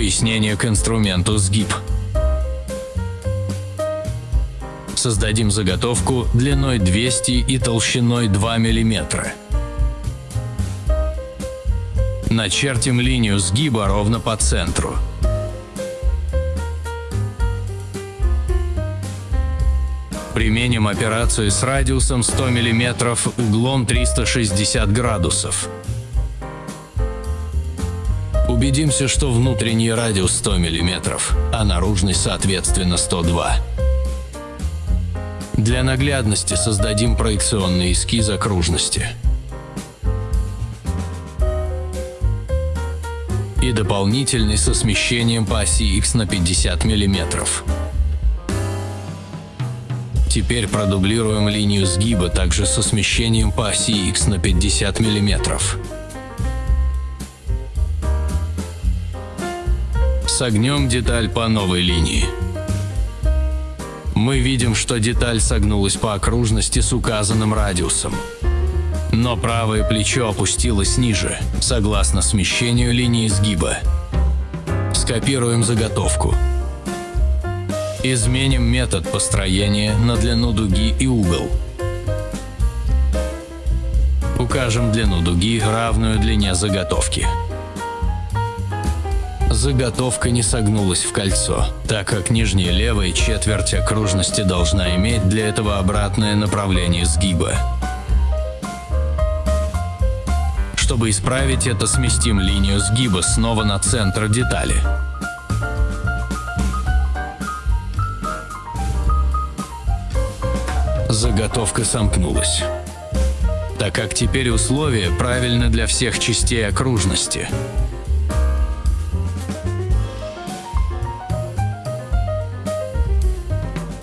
Пояснение к инструменту сгиб. Создадим заготовку длиной 200 и толщиной 2 мм. Начертим линию сгиба ровно по центру. Применим операцию с радиусом 100 мм углом 360 градусов. Убедимся, что внутренний радиус 100 мм, а наружный соответственно 102 Для наглядности создадим проекционный эскиз окружности. И дополнительный со смещением по оси X на 50 мм. Теперь продублируем линию сгиба также со смещением по оси X на 50 Согнем деталь по новой линии. Мы видим, что деталь согнулась по окружности с указанным радиусом. Но правое плечо опустилось ниже, согласно смещению линии сгиба. Скопируем заготовку. Изменим метод построения на длину дуги и угол. Укажем длину дуги, равную длине заготовки. Заготовка не согнулась в кольцо, так как нижняя левая четверть окружности должна иметь для этого обратное направление сгиба. Чтобы исправить это, сместим линию сгиба снова на центр детали. заготовка сомкнулась. Так как теперь условия правильны для всех частей окружности.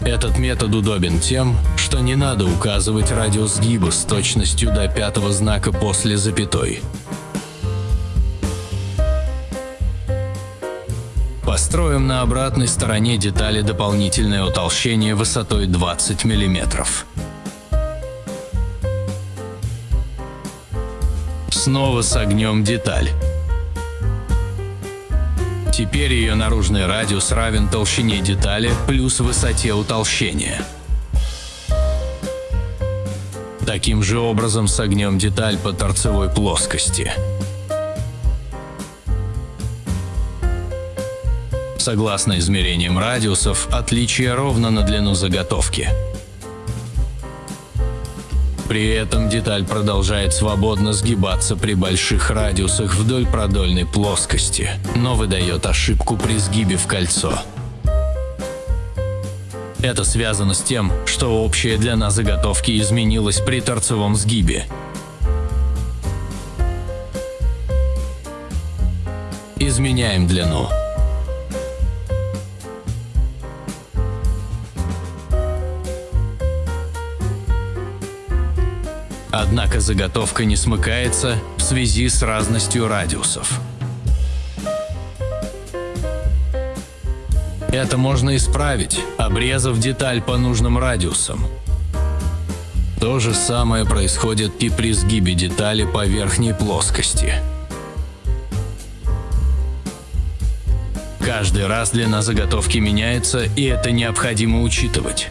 Этот метод удобен тем, что не надо указывать радиус сгиба с точностью до пятого знака после запятой. Построим на обратной стороне детали дополнительное утолщение высотой 20 мм. Снова согнем деталь. Теперь ее наружный радиус равен толщине детали плюс высоте утолщения. Таким же образом согнем деталь по торцевой плоскости. Согласно измерениям радиусов, отличие ровно на длину заготовки. При этом деталь продолжает свободно сгибаться при больших радиусах вдоль продольной плоскости, но выдает ошибку при сгибе в кольцо. Это связано с тем, что общая длина заготовки изменилась при торцевом сгибе. Изменяем длину. Однако заготовка не смыкается в связи с разностью радиусов. Это можно исправить, обрезав деталь по нужным радиусам. То же самое происходит и при сгибе детали по верхней плоскости. Каждый раз длина заготовки меняется, и это необходимо учитывать.